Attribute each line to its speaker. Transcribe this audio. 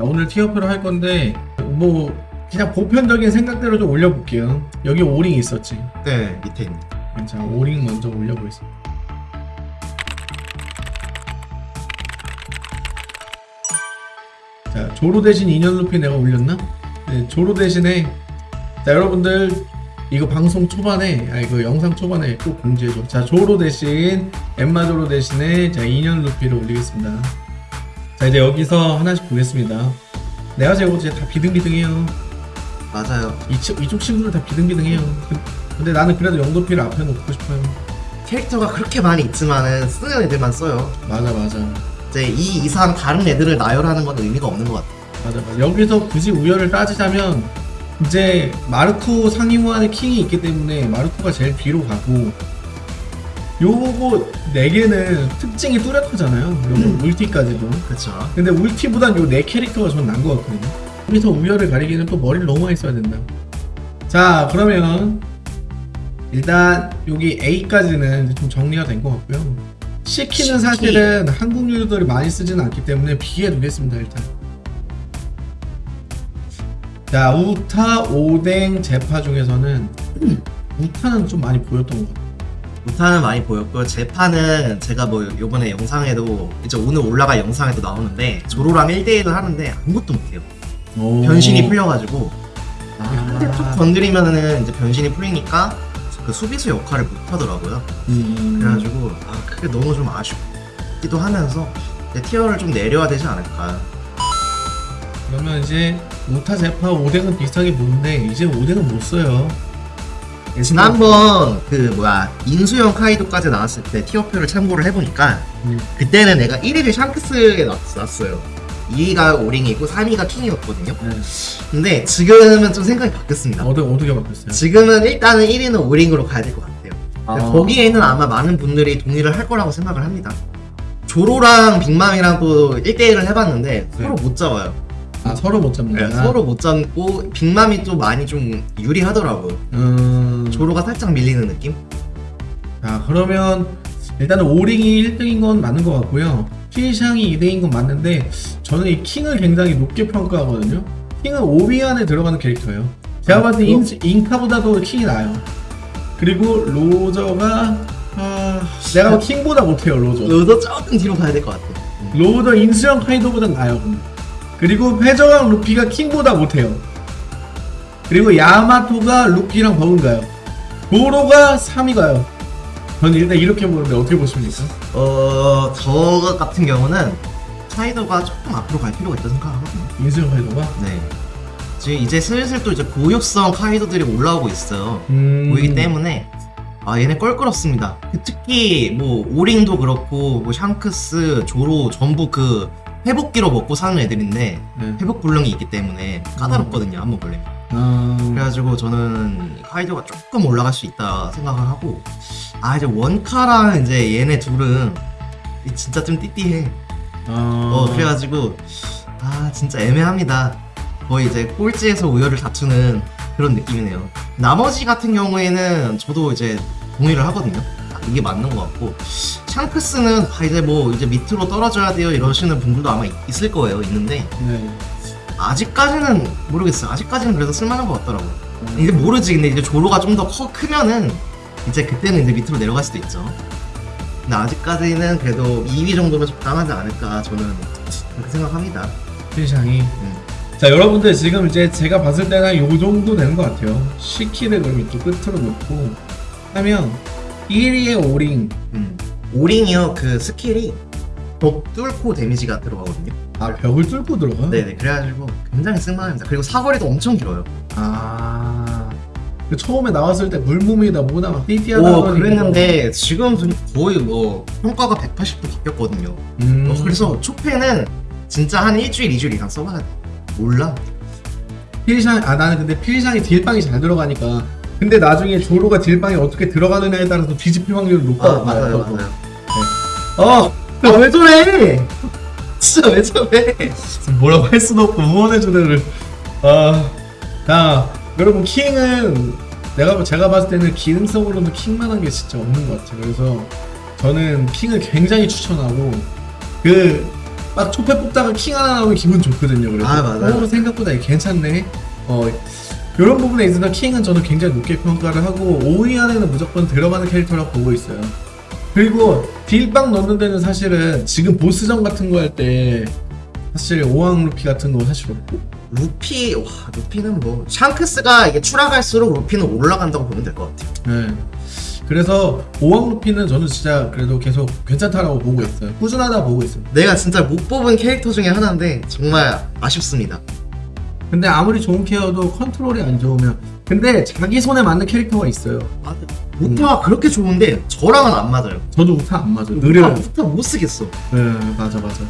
Speaker 1: 오늘 tier표를 할 건데 뭐 그냥 보편적인 생각대로 좀 올려볼게요. 여기 오링 있었지.
Speaker 2: 네 밑에 있는
Speaker 1: 자, 오링 먼저 올려보겠습니다. 자, 조로 대신 인연 루피 내가 올렸나? 네, 조로 대신에 자, 여러분들 이거 방송 초반에 아 이거 영상 초반에 꼭 공지해줘. 자, 조로 대신 엠마 조로 대신에 자, 인연 루피를 올리겠습니다. 자, 이제 여기서 하나씩 보겠습니다. 내가 제고 이제 다 비등비등해요.
Speaker 2: 맞아요
Speaker 1: 이쪽, 이쪽 친구들 다 비등비등해요. 근- 근데 나는 그래도 영도피를 앞에 놓고 싶어요.
Speaker 2: 캐릭터가 그렇게 많이 있지만은 쓰는 애들만 써요
Speaker 1: 맞아 맞아
Speaker 2: 이제 이 이상 다른 애들을 나열하는 건 의미가 없는 것 같아요
Speaker 1: 맞아 맞아 여기서 굳이 우열을 따지자면 이제 마르코 상위무한의 킹이 있기 때문에 마르코가 제일 뒤로 가고 요거 네 개는 특징이 뚜렷하잖아요. 요거 울티까지도.
Speaker 2: 그쵸.
Speaker 1: 근데 울티보단 요네 캐릭터가 전 난 것 같거든요. 여기서 우열을 가리기는 또 머리를 너무 많이 써야 된다. 자 그러면 일단 여기 A까지는 좀 정리가 된 것 같고요. C키는 사실은 한국 유저들이 많이 쓰지는 않기 때문에 B에 두겠습니다 일단 자 우타, 오뎅, 제파 중에서는 우타는 좀 많이 보였던 것 같아요
Speaker 2: 우타는 많이 보였고 제파는 제가 뭐 요번에 영상에도 이제 오늘 올라갈 영상에도 나오는데 조로랑 1대1을 하는데 아무것도 못해요. 변신이 풀려가지고. 한대 툭
Speaker 1: 아,
Speaker 2: 건드리면은 이제 변신이 풀리니까 그 수비수 역할을 못하더라고요.
Speaker 1: 음,
Speaker 2: 그래가지고 아 그게 너무 좀 아쉽기도 하면서 티어를 좀 내려야 되지 않을까.
Speaker 1: 그러면 이제 우타, 제파, 오뎅은 비슷하게 보는데? 이제 오뎅은 못 써요.
Speaker 2: 지난번 그 뭐야 인수형 카이도까지 나왔을 때 tier표를 참고를 해보니까
Speaker 1: 음.
Speaker 2: 그때는 내가 1위를 샹크스에 놨- 놨어요. 2위가 오링이고 3위가 킹이었거든요.
Speaker 1: 네.
Speaker 2: 근데 지금은 좀 생각이 바뀌었습니다.
Speaker 1: 어떻게 어떻게 바뀌었어요?
Speaker 2: 지금은 일단은 1위는 오링으로 가야 될 것 같아요.
Speaker 1: 아.
Speaker 2: 거기에는 아마 많은 분들이 동의를 할 거라고 생각을 합니다. 조로랑 빅맘이랑 또 1대1을 해봤는데 서로 못 잡아요
Speaker 1: 아 서로 못 잡는다.
Speaker 2: 네, 서로 못 잡고 빅맘이 좀 많이 좀 유리하더라고요
Speaker 1: 음.
Speaker 2: 조로가 살짝 밀리는 느낌?
Speaker 1: 자 그러면 일단은 오링이 1등인 건 맞는 것 같고요. 피샹이 2등인 건 맞는데 저는 이 킹을 굉장히 높게 평가하거든요. 킹은 5위 안에 들어가는 캐릭터예요. 제가 봤을 때 인, 인카보다도 킹이 나아요. 그리고 로저가 아, 내가 킹보다 못해요 로저.
Speaker 2: 너도 조금 뒤로 가야 될 것 같아
Speaker 1: 로저 인수형 카이도보다 나아요. 그리고 회저왕 루피가 킹보다 못해요. 그리고 야마토가 루피랑 버금가요. 도로가 3위 가요. 저는 일단 이렇게 보는데 어떻게 보십니까?
Speaker 2: 어... 저 같은 경우는 카이도가 조금 앞으로 갈 필요가 있다고 생각하거든요
Speaker 1: 인수형 카이도가?
Speaker 2: 네 지금 이제 슬슬 또 이제 고육성 카이도들이 올라오고 있어요
Speaker 1: 음...
Speaker 2: 보이기 때문에 아 얘네 껄끄럽습니다 그 특히 뭐 오링도 그렇고 뭐 샹크스, 조로 전부 그 회복기로 먹고 사는 애들인데
Speaker 1: 네.
Speaker 2: 회복 불능이 있기 때문에 까다롭거든요 한번 걸리면
Speaker 1: 아...
Speaker 2: 그래가지고 저는 카이도가 조금 올라갈 수 있다 생각을 하고 아 이제 원카랑 이제 얘네 둘은 이 진짜 좀 띠띠해.
Speaker 1: 아...
Speaker 2: 어 그래가지고 아 진짜 애매합니다. 거의 이제 꼴찌에서 우열을 다투는 그런 느낌이네요. 나머지 같은 경우에는 저도 이제 동의를 하거든요 아, 이게 맞는 것 같고 샹크스는 아, 이제 뭐 이제 밑으로 떨어져야 돼요 이러시는 분들도 아마 있- 있을 거예요 있는데
Speaker 1: 네.
Speaker 2: 아직까지는 모르겠어요 아직까지는 그래도 쓸만한 것 같더라고요
Speaker 1: 음.
Speaker 2: 이제 모르지 근데 이제 조로가 좀 더 크면은 이제 그때는 이제 밑으로 내려갈 수도 있죠 근데 아직까지는 그래도 2위 정도면 적당하지 않을까 저는 그렇게 생각합니다
Speaker 1: 피샹이
Speaker 2: 음.
Speaker 1: 자 여러분들 지금 이제 제가 봤을 때는 요 정도 되는 것 같아요. 시키를 그럼 이쪽 끝으로 놓고 하면 1위에 오링
Speaker 2: 음. 오링이요 그 skill이 벽 뚫고 damage가 들어가거든요
Speaker 1: 아 벽을 뚫고 들어가?
Speaker 2: 네네 그래가지고 굉장히 쓸만합니다 그리고 사거리도 엄청 길어요
Speaker 1: 아. 그 처음에 나왔을 때 물몸이다 뭐다 막 띠띠하다
Speaker 2: 오 그랬는데 지금 거의 뭐 평가가 180도 바뀌었거든요
Speaker 1: 음.
Speaker 2: 어, 그래서 초패는 진짜 한 일주일 이주일 이상 써봐야 돼 몰라
Speaker 1: 필샹 아 나는 근데 필샹이 딜빵이 잘 들어가니까 근데 나중에 조로가 딜빵이 어떻게 들어가느냐에 따라서 뒤집힐 확률이 높아
Speaker 2: 아 맞아요 맞아요
Speaker 1: 어
Speaker 2: 아, 왜 저래 진짜 왜 저래
Speaker 1: 뭐라고 할 수도 없고 응원해 주는 아, 자 여러분 킹은 내가 제가 봤을 때는 기능성으로는 킹만한 게 진짜 없는 것 같아요. 그래서 저는 킹을 굉장히 추천하고 그 막 초패 뽑다가 킹 하나 나오면 기분 좋거든요. 그래서
Speaker 2: 아, 맞아요.
Speaker 1: 어, 생각보다 괜찮네. 어 이런 부분에 있어서 킹은 저는 굉장히 높게 평가를 하고 5위 안에는 무조건 들어가는 캐릭터라고 보고 있어요. 그리고 딜빵 넣는 데는 사실은 지금 보스전 같은 거 할 때 사실 오왕 루피 같은 거 사실 없고
Speaker 2: 루피 와 루피는 뭐 샹크스가 이게 추락할수록 루피는 올라간다고 보면 될 것 같아요.
Speaker 1: 네. 그래서 오왕 루피는 저는 진짜 그래도 계속 괜찮다라고 보고 있어요. 꾸준하다 보고 있어요.
Speaker 2: 내가 진짜 못 뽑은 캐릭터 중에 하나인데 정말 아쉽습니다.
Speaker 1: 근데 아무리 좋은 케어도 컨트롤이 안 좋으면 근데 자기 손에 맞는 캐릭터가 있어요.
Speaker 2: 아, 우타가 그렇게 좋은데 저랑은 안 맞아요.
Speaker 1: 저도 우타 안 맞아요. 느려요.
Speaker 2: 우타 못 쓰겠어.
Speaker 1: 네, 맞아 맞아.